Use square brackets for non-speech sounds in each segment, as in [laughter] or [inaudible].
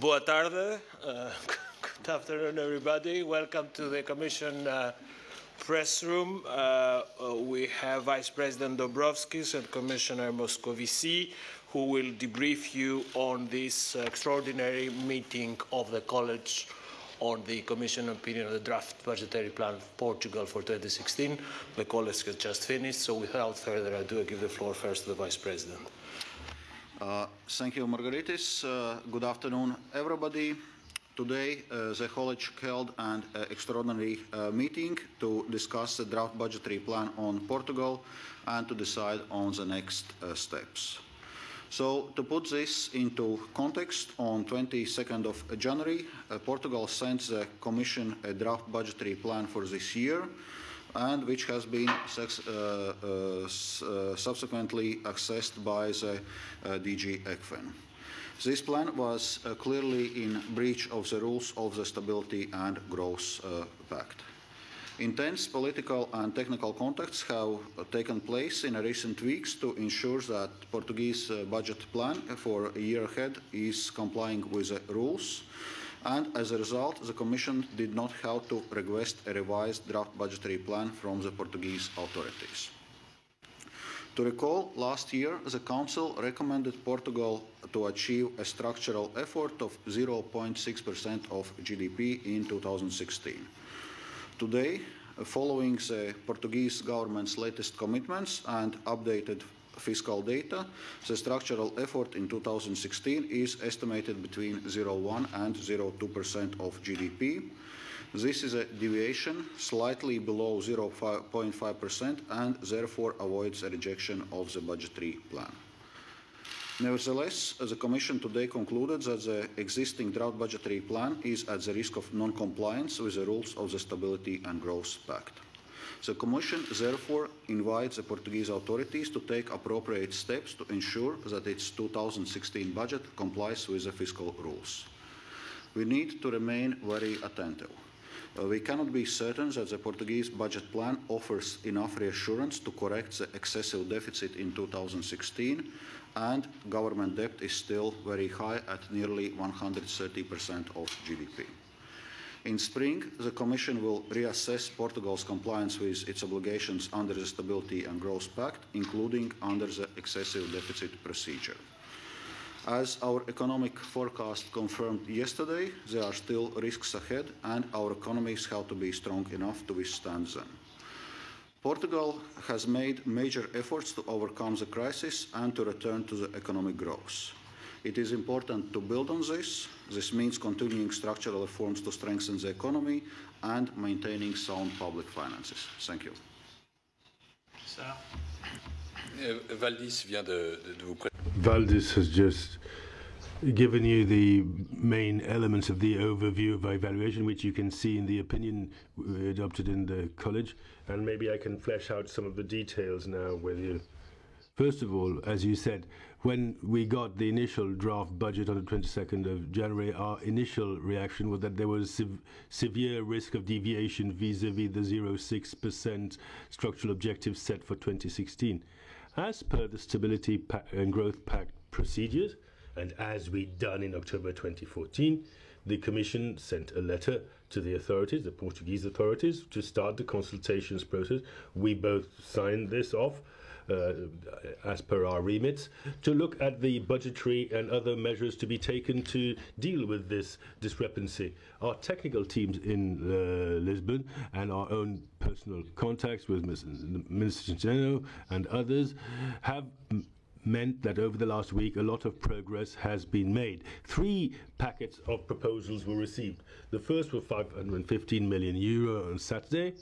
Boa tarde. Uh, [laughs] good afternoon, everybody. Welcome to the Commission uh, press room. Uh, uh we have Vice President Dombrovskis and Commissioner Moscovici who will debrief you on this extraordinary meeting of the College on the Commission opinion of the draft budgetary plan of Portugal for 2016. The college has just finished, so without further ado, I give the floor first to the Vice President. Uh, thank you, Margaritis. Uh, good afternoon, everybody. Today, uh, the college held an uh, extraordinary uh, meeting to discuss the draft budgetary plan on Portugal and to decide on the next uh, steps. So to put this into context, on 22nd of January, Portugal sent the Commission a draft budgetary plan for this year, and which has been uh, uh, uh, subsequently accessed by the DG ECFIN. This plan was clearly in breach of the rules of the Stability and Growth Pact. Intense political and technical contacts have taken place in recent weeks to ensure that Portuguese budget plan for a year ahead is complying with the rules. And as a result, the Commission did not have to request a revised draft budgetary plan from the Portuguese authorities. To recall, last year the Council recommended Portugal to achieve a structural effort of 0.6% of GDP in 2016. Today, following the Portuguese government's latest commitments and updated fiscal data, the structural effort in 2016 is estimated between 0.1 and 0.2% of GDP. This is a deviation slightly below 0.5% and therefore avoids a rejection of the budgetary plan. Nevertheless, the Commission today concluded that the existing drought budgetary plan is at the risk of non-compliance with the rules of the Stability and Growth Pact. The Commission therefore invites the Portuguese authorities to take appropriate steps to ensure that its 2016 budget complies with the fiscal rules. We need to remain very attentive. Uh, we cannot be certain that the Portuguese budget plan offers enough reassurance to correct the excessive deficit in 2016 and government debt is still very high at nearly 130% of GDP. In spring, the Commission will reassess Portugal's compliance with its obligations under the Stability and Growth Pact, including under the excessive deficit procedure. As our economic forecast confirmed yesterday, there are still risks ahead and our economies have to be strong enough to withstand them. Portugal has made major efforts to overcome the crisis and to return to the economic growth. It is important to build on this. This means continuing structural reforms to strengthen the economy and maintaining sound public finances. Thank you. Uh, Valdis vient de, de vous Valdis has just given you the main elements of the overview of evaluation, which you can see in the opinion uh, adopted in the college and maybe I can flesh out some of the details now with you. First of all, as you said, when we got the initial draft budget on the 22nd of January, our initial reaction was that there was sev severe risk of deviation vis-à-vis -vis the 0.6% structural objective set for 2016. As per the Stability and Growth Pact procedures, and as we'd done in October 2014, the Commission sent a letter to the authorities, the Portuguese authorities, to start the consultations process. We both signed this off. Uh, as per our remits, to look at the budgetary and other measures to be taken to deal with this discrepancy. Our technical teams in uh, Lisbon and our own personal contacts with Minister Centeno and others have meant that over the last week a lot of progress has been made. Three packets of proposals were received. The first was 515 million euro on Saturday,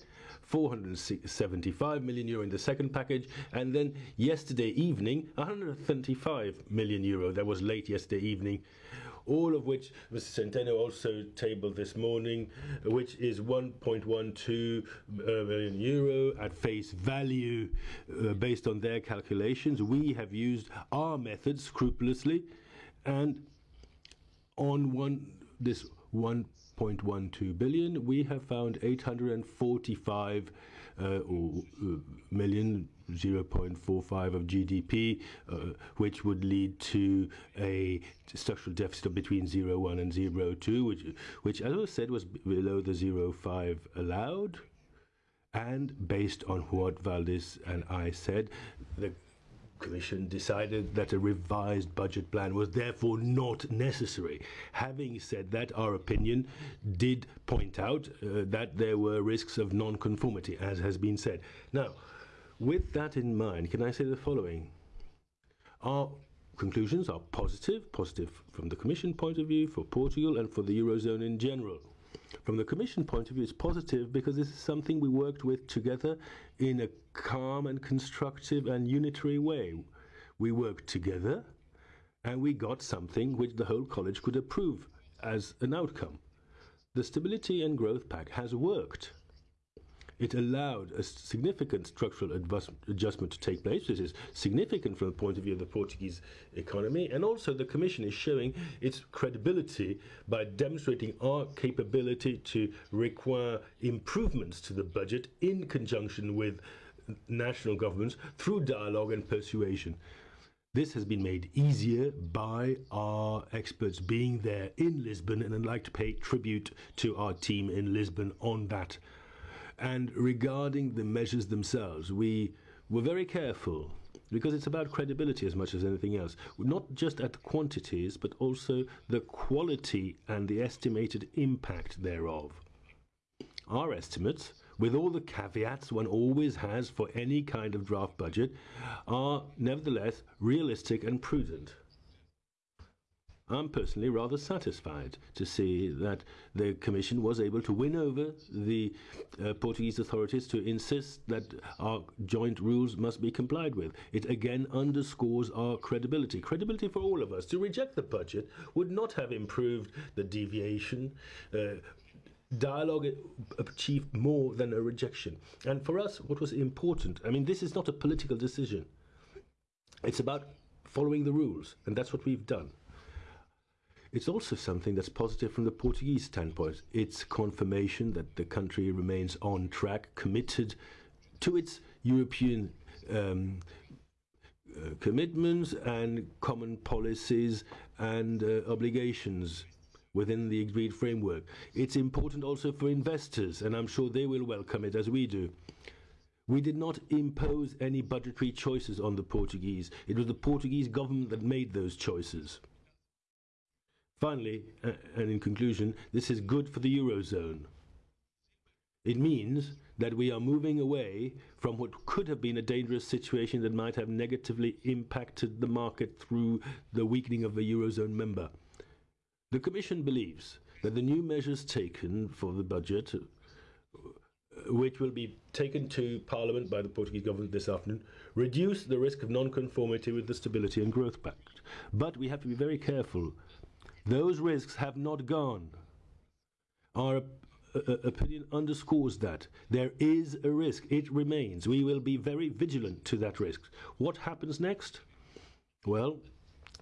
475 million euro in the second package, and then yesterday evening 135 million euro. That was late yesterday evening all of which Mr. Centeno also tabled this morning, which is 1.12 uh, million euro at face value uh, based on their calculations. We have used our method scrupulously, and on one this 1.12 billion, we have found 845 uh, million 0.45 of GDP, uh, which would lead to a structural deficit of between 0.1 and 0.2, which, which, as was said, was below the 0.5 allowed. And based on what Valdis and I said, the Commission decided that a revised budget plan was therefore not necessary. Having said that, our opinion did point out uh, that there were risks of non-conformity, as has been said. Now, with that in mind, can I say the following? Our conclusions are positive, positive from the Commission point of view, for Portugal and for the Eurozone in general. From the Commission point of view, it's positive because this is something we worked with together in a calm and constructive and unitary way. We worked together and we got something which the whole college could approve as an outcome. The Stability and Growth Pact has worked. It allowed a significant structural adjustment to take place. This is significant from the point of view of the Portuguese economy, and also the Commission is showing its credibility by demonstrating our capability to require improvements to the budget in conjunction with national governments through dialogue and persuasion. This has been made easier by our experts being there in Lisbon, and I'd like to pay tribute to our team in Lisbon on that and regarding the measures themselves, we were very careful because it's about credibility as much as anything else. Not just at quantities, but also the quality and the estimated impact thereof. Our estimates, with all the caveats one always has for any kind of draft budget, are nevertheless realistic and prudent. I'm personally rather satisfied to see that the Commission was able to win over the uh, Portuguese authorities to insist that our joint rules must be complied with. It again underscores our credibility. Credibility for all of us. To reject the budget would not have improved the deviation. Uh, dialogue achieved more than a rejection. And for us, what was important, I mean, this is not a political decision. It's about following the rules, and that's what we've done. It's also something that's positive from the Portuguese standpoint. It's confirmation that the country remains on track, committed to its European um, uh, commitments and common policies and uh, obligations within the agreed framework. It's important also for investors, and I'm sure they will welcome it as we do. We did not impose any budgetary choices on the Portuguese. It was the Portuguese government that made those choices. Finally, and in conclusion, this is good for the Eurozone. It means that we are moving away from what could have been a dangerous situation that might have negatively impacted the market through the weakening of the Eurozone member. The Commission believes that the new measures taken for the budget, which will be taken to Parliament by the Portuguese government this afternoon, reduce the risk of non-conformity with the Stability and Growth Pact. But we have to be very careful those risks have not gone. Our uh, uh, opinion underscores that. There is a risk. It remains. We will be very vigilant to that risk. What happens next? Well,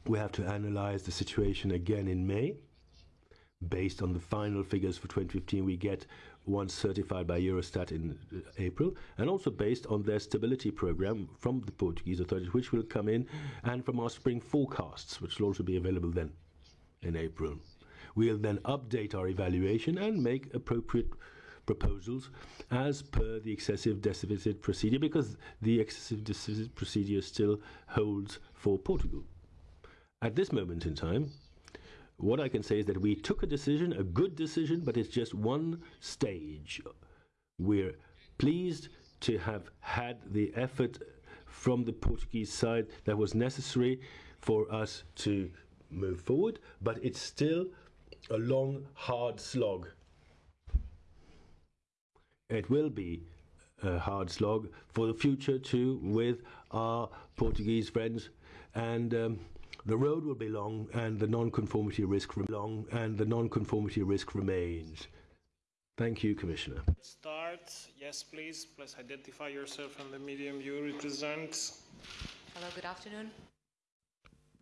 we have to analyze the situation again in May. Based on the final figures for 2015 we get once certified by Eurostat in uh, April, and also based on their stability program from the Portuguese authorities, which will come in, and from our spring forecasts, which will also be available then in April. We'll then update our evaluation and make appropriate proposals as per the excessive deficit procedure because the excessive deficit procedure still holds for Portugal. At this moment in time, what I can say is that we took a decision, a good decision, but it's just one stage. We're pleased to have had the effort from the Portuguese side that was necessary for us to move forward, but it's still a long, hard slog. It will be a hard slog for the future too with our Portuguese friends and um, the road will be long and the non-conformity risk long and the non-conformity risk remains. Thank you, Commissioner. Start. Yes, please. Please identify yourself and the medium you represent. Hello, good afternoon.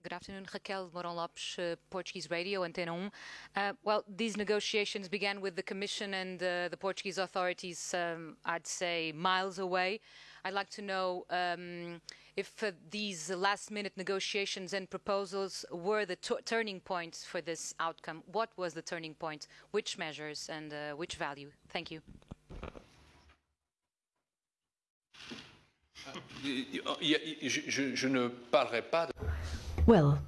Good afternoon, Raquel Moron Lopes, uh, Portuguese Radio, Antena 1. Uh, well, these negotiations began with the Commission and uh, the Portuguese authorities, um, I'd say, miles away. I'd like to know um, if uh, these last-minute negotiations and proposals were the turning points for this outcome. What was the turning point? Which measures and uh, which value? Thank you. Je, je ne parlerai pas. Well,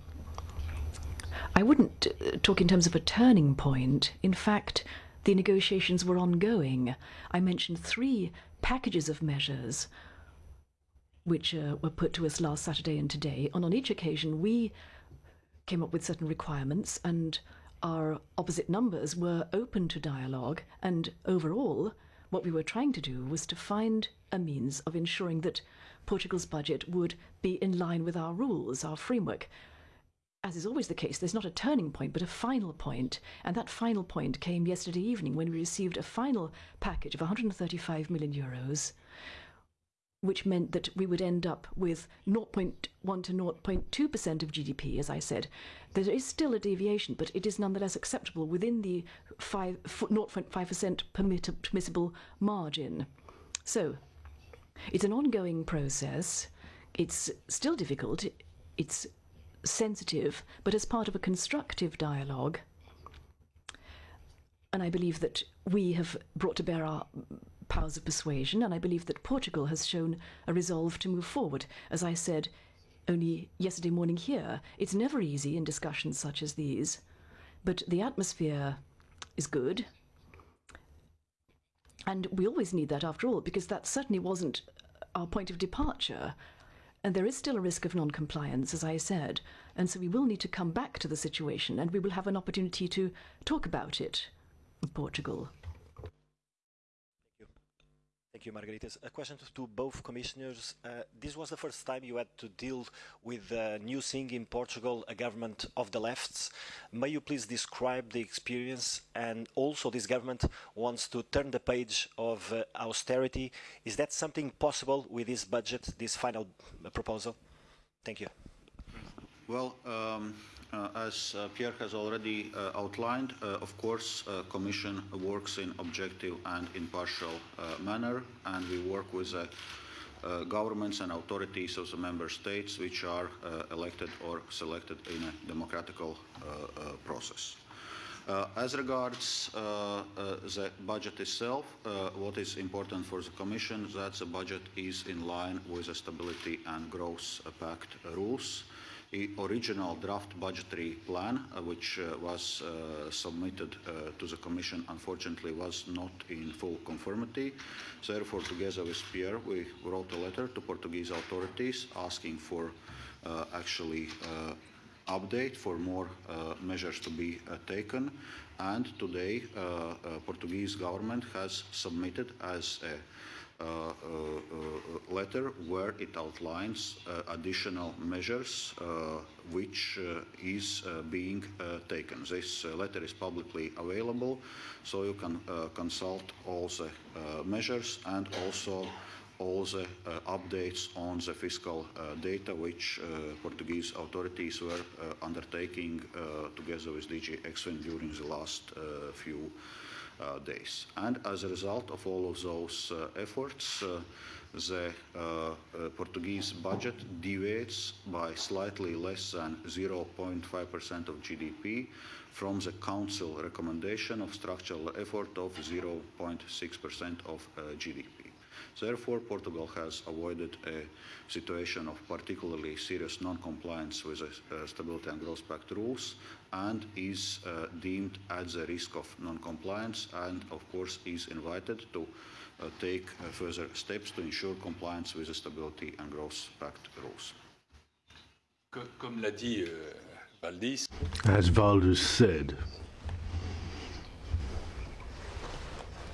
I wouldn't uh, talk in terms of a turning point. In fact, the negotiations were ongoing. I mentioned three packages of measures which uh, were put to us last Saturday and today. And on each occasion, we came up with certain requirements, and our opposite numbers were open to dialogue. And overall, what we were trying to do was to find a means of ensuring that Portugal's budget would be in line with our rules, our framework as is always the case, there's not a turning point, but a final point. And that final point came yesterday evening when we received a final package of 135 million euros, which meant that we would end up with 0.1 to 0.2% of GDP, as I said. There is still a deviation, but it is nonetheless acceptable within the 5, 0.5% permissible margin. So, it's an ongoing process. It's still difficult. It's sensitive, but as part of a constructive dialogue. And I believe that we have brought to bear our powers of persuasion, and I believe that Portugal has shown a resolve to move forward. As I said only yesterday morning here, it's never easy in discussions such as these, but the atmosphere is good. And we always need that after all, because that certainly wasn't our point of departure. And there is still a risk of non compliance, as I said. And so we will need to come back to the situation and we will have an opportunity to talk about it Portugal. Thank you, Margaritis. A question to both commissioners. Uh, this was the first time you had to deal with a new thing in Portugal, a government of the lefts. May you please describe the experience? And also, this government wants to turn the page of uh, austerity. Is that something possible with this budget, this final proposal? Thank you. Well, um, uh, as uh, Pierre has already uh, outlined, uh, of course, uh, Commission works in objective and impartial uh, manner, and we work with governments and authorities of the member states which are elected or selected in a democratical process. Uh, as regards uh, uh, the budget itself, what is important for the Commission is that the budget is in line with the Stability and Growth Pact rules original draft budgetary plan, uh, which uh, was uh, submitted to the Commission, unfortunately was not in full conformity. Therefore, together with Pierre, we wrote a letter to Portuguese authorities asking for actually update for more uh, measures to be uh, taken. And today, uh, Portuguese government has submitted as a Uh, uh, uh, letter where it outlines additional measures which is being taken. This letter is publicly available, so you can consult all the measures and also all the uh, updates on the fiscal uh, data which uh, Portuguese authorities were undertaking together with DG ECFIN during the last few uh, days. And as a result of all of those uh, efforts, uh, the Portuguese budget deviates by slightly less than 0.5% of GDP from the Council recommendation of structural effort of 0.6% of GDP. Therefore, Portugal has avoided a situation of particularly serious non-compliance with the uh, Stability and Growth Pact rules and is uh, deemed at the risk of non-compliance and, of course, is invited to uh, take uh, further steps to ensure compliance with the Stability and Growth Pact rules. Comme l'a dit euh, Valdis. As Valdis said,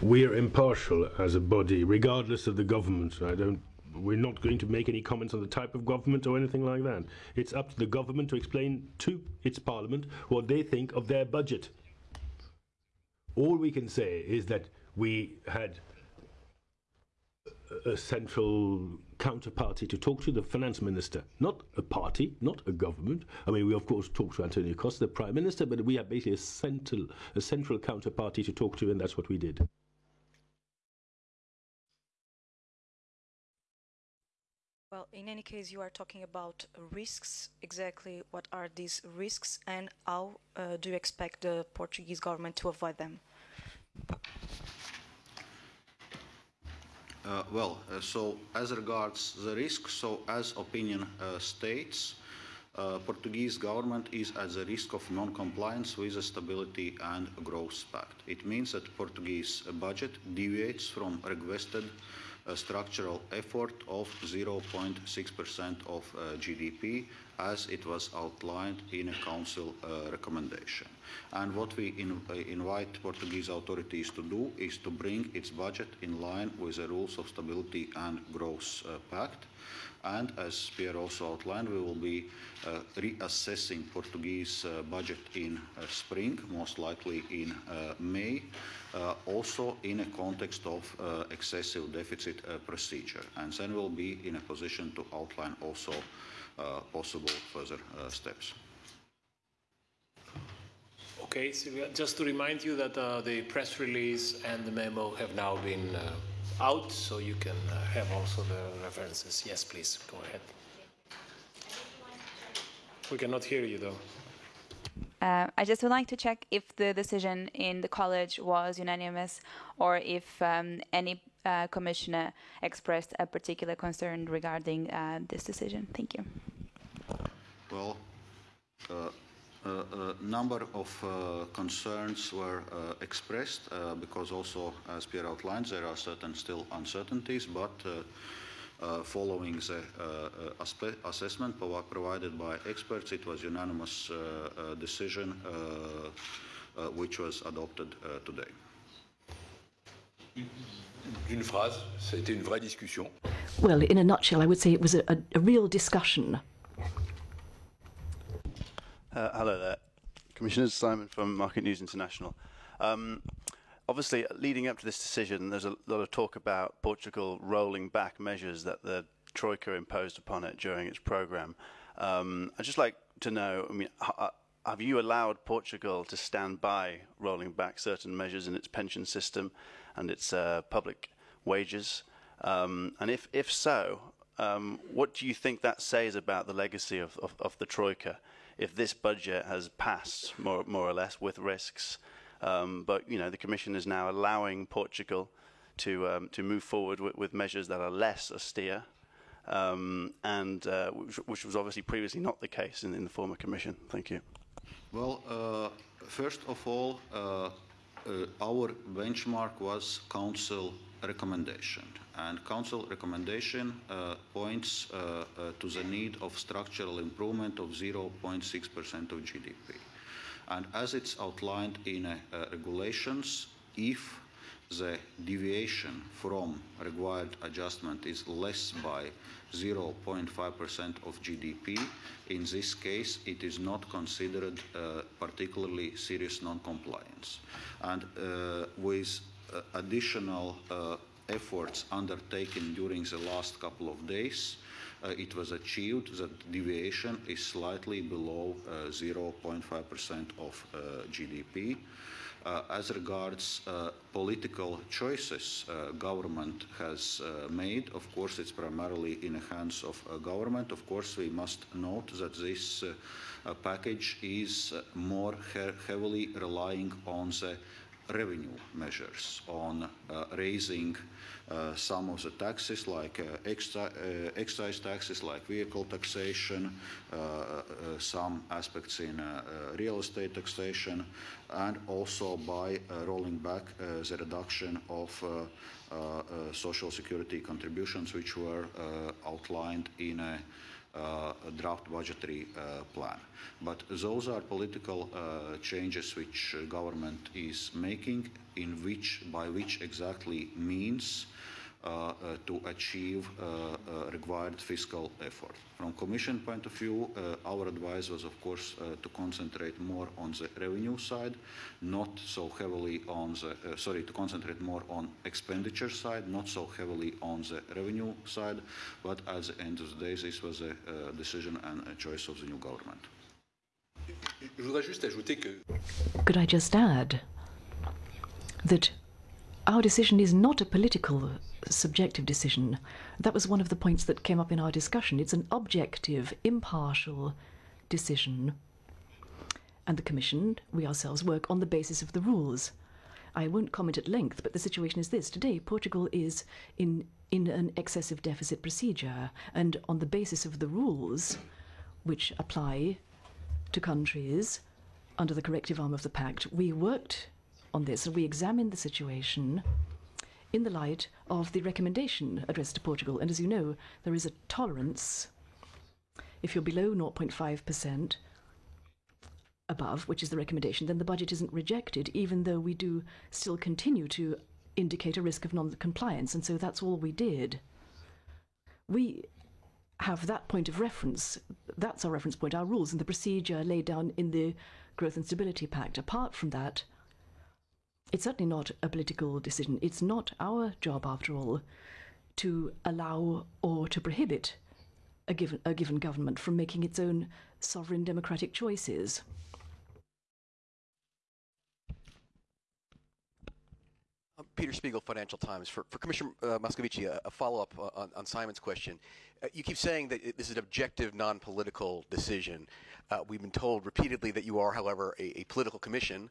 we are impartial as a body, regardless of the government. I don't. We're not going to make any comments on the type of government or anything like that. It's up to the government to explain to its parliament what they think of their budget. All we can say is that we had a central counterparty to talk to, the finance minister, not a party, not a government. I mean, we of course talked to Antonio Costa, the prime minister, but we have basically a central, a central counterparty to talk to, and that's what we did. Well, in any case, you are talking about risks. Exactly what are these risks and how uh, do you expect the Portuguese government to avoid them? Uh, well, uh, so as regards the risk, so as opinion uh, states, uh, Portuguese government is at the risk of non-compliance with the Stability and Growth Pact. It means that Portuguese budget deviates from requested uh, structural effort of 0.6% of uh, GDP as it was outlined in a council uh, recommendation. And what we in, uh, invite Portuguese authorities to do is to bring its budget in line with the rules of Stability and Growth uh, Pact. And as Pierre also outlined, we will be uh, reassessing Portuguese uh, budget in uh, spring, most likely in May, also in a context of excessive deficit procedure. And then we'll be in a position to outline also possible further steps. Okay, Silvia, just to remind you that uh, the press release and the memo have now been uh, out, so you can uh, have also the references. Yes, please, go ahead. We cannot hear you, though. Uh, I just would like to check if the decision in the college was unanimous or if um, any uh, commissioner expressed a particular concern regarding uh, this decision. Thank you. Well, uh, a number of uh, concerns were uh, expressed uh, because also, as Pierre outlined, there are certain still uncertainties, but Uh, following the uh, uh, assessment provided by experts, it was unanimous decision which was adopted today. D'une phrase, ça a été une vraie discussion. Well, in a nutshell, I would say it was a, a, a real discussion uh, hello there. Commissioner Simon from Market News International. Um, obviously, leading up to this decision, there's a lot of talk about Portugal rolling back measures that the Troika imposed upon it during its program. Um, I'd just like to know, I mean, uh, have you allowed Portugal to stand by rolling back certain measures in its pension system and its uh, public wages? Um, and if, if so, um, what do you think that says about the legacy of, of, of the Troika? if this budget has passed more, more or less with risks. Um, but you know, the Commission is now allowing Portugal to um, to move forward with, with, measures that are less austere, um, and uh, which, which, was obviously previously not the case in, in the former Commission. Thank you. Well, uh, first of all, uh, uh our benchmark was Council recommendation. And Council recommendation uh, points uh, to the need of structural improvement of 0.6% of GDP. And as it's outlined in uh, regulations, if the deviation from required adjustment is less by 0.5% of GDP, in this case, it is not considered uh, particularly serious non-compliance. And uh, with uh, additional uh, efforts undertaken during the last couple of days, uh, Uh, it was achieved that deviation is slightly below uh, 0.5% of uh, GDP. Uh, as regards uh, political choices uh, government has made, of course, it's primarily in the hands of government. Of course, we must note that this package is more he heavily relying on the revenue measures on uh, raising uh, some of the taxes like uh, uh excise taxes like vehicle taxation, uh, uh, some aspects in real estate taxation, and also by rolling back the reduction of social security contributions which were outlined in a draft budgetary uh, plan. But those are political uh, changes which government is making, in which, by which exactly means uh, uh, Uh, uh, to achieve uh, uh, required fiscal effort. From Commission point of view, our advice was, of course, to concentrate more on the revenue side, not so heavily on the, sorry, to concentrate more on expenditure side, not so heavily on the revenue side, but at the end of the day, this was a decision and a choice of the new government. Could I just add that our decision is not a political uh, subjective decision. That was one of the points that came up in our discussion. It's an objective, impartial decision. And the Commission, we ourselves, work on the basis of the rules. I won't comment at length, but the situation is this. Today, Portugal is in, in an excessive deficit procedure, and on the basis of the rules which apply to countries under the corrective arm of the pact, we worked on this we examined the situation in the light of the recommendation addressed to Portugal. And as you know, there is a tolerance if you're below 0.5% above, which is the recommendation, then the budget isn't rejected, even though we do still continue to indicate a risk of non compliance. And so that's all we did. We have that point of reference. That's our reference point, our rules and the procedure laid down in the Growth and Stability Pact. Apart from that, it's certainly not a political decision. It's not our job, after all, to allow or to prohibit a given, a given government from making its own sovereign democratic choices. Peter Spiegel, Financial Times. For, for Commissioner uh, Moscovici, a, a follow-up on, on, Simon's question. Uh, you keep saying that this is an objective, non-political decision. Uh, we've been told repeatedly that you are, however, a, a political commission,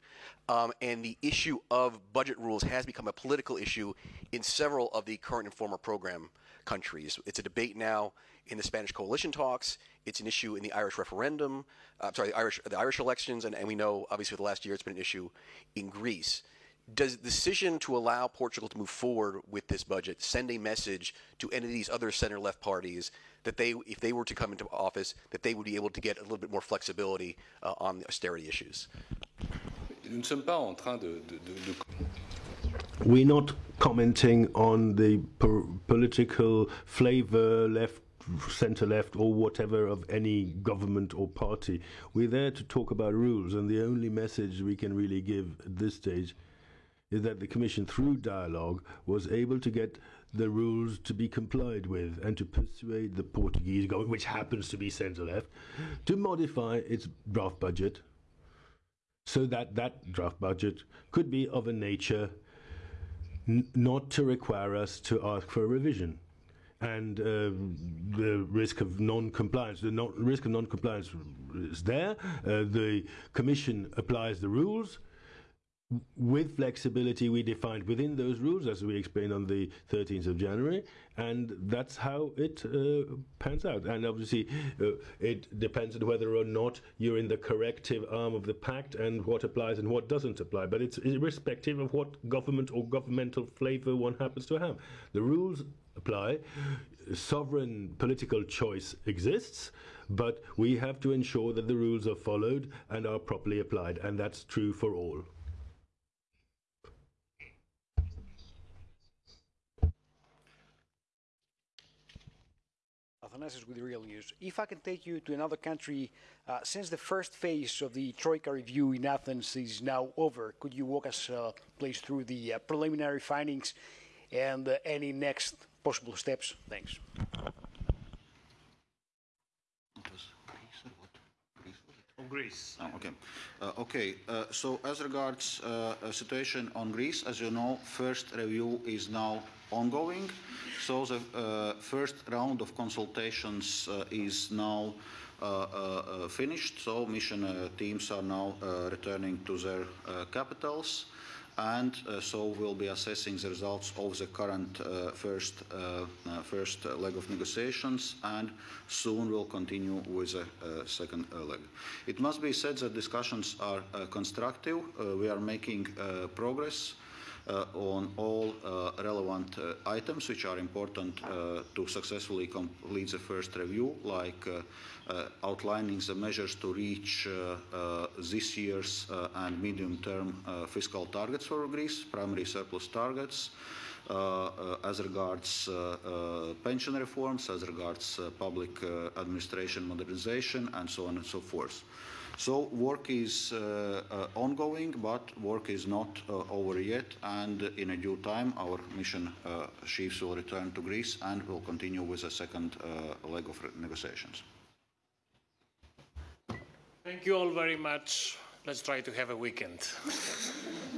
um, and the issue of budget rules has become a political issue in several of the current and former program countries. It's a debate now in the Spanish coalition talks. It's an issue in the Irish referendum. Uh, sorry, the Irish the Irish elections, and, and we know obviously for the last year it's been an issue in Greece does the decision to allow Portugal to move forward with this budget send a message to any of these other center left parties that they, if they were to come into office, that they would be able to get a little bit more flexibility uh, on the austerity issues? We're not commenting on the political flavor, left, centre left, or whatever of any government or party. We're there to talk about rules, and the only message we can really give at this stage is that the Commission, through dialogue, was able to get the rules to be complied with and to persuade the Portuguese government, which happens to be centre left, to modify its draft budget so that that draft budget could be of a nature not to require us to ask for a revision. And uh, the risk of non-compliance, the risk of non-compliance is there. Uh, the Commission applies the rules with flexibility we defined within those rules, as we explained on the 13th of January, and that's how it uh, pans out. And obviously, uh, it depends on whether or not you're in the corrective arm of the pact and what applies and what doesn't apply. But it's irrespective of what government or governmental flavour one happens to have. The rules apply. Sovereign political choice exists, but we have to ensure that the rules are followed and are properly applied, and that's true for all. Athanasios with Real News. If I can take you to another country, uh, since the first phase of the Troika review in Athens is now over, could you walk us, uh, please, through the uh, preliminary findings and uh, any next possible steps? Thanks. Greece. Oh, okay. Uh, okay. Uh, so as regards uh, a situation on Greece, as you know, first review is now ongoing. So the uh, first round of consultations uh, is now uh, finished. So mission teams are now returning to their capitals and uh, so we'll be assessing the results of the current uh, first, uh, first leg of negotiations and soon we'll continue with the second leg. It must be said that discussions are constructive. we are making progress. Uh, on all uh, relevant uh, items which are important to successfully complete the first review, like outlining the measures to reach this year's and medium-term fiscal targets for Greece, primary surplus targets, uh, uh, as regards uh, pension reforms, as regards public administration modernization, and so on and so forth. So work is uh, uh, ongoing, but work is not uh, over yet. And in a due time, our mission chiefs will return to Greece and will continue with the second leg of negotiations. Thank you all very much. Let's try to have a weekend. [laughs]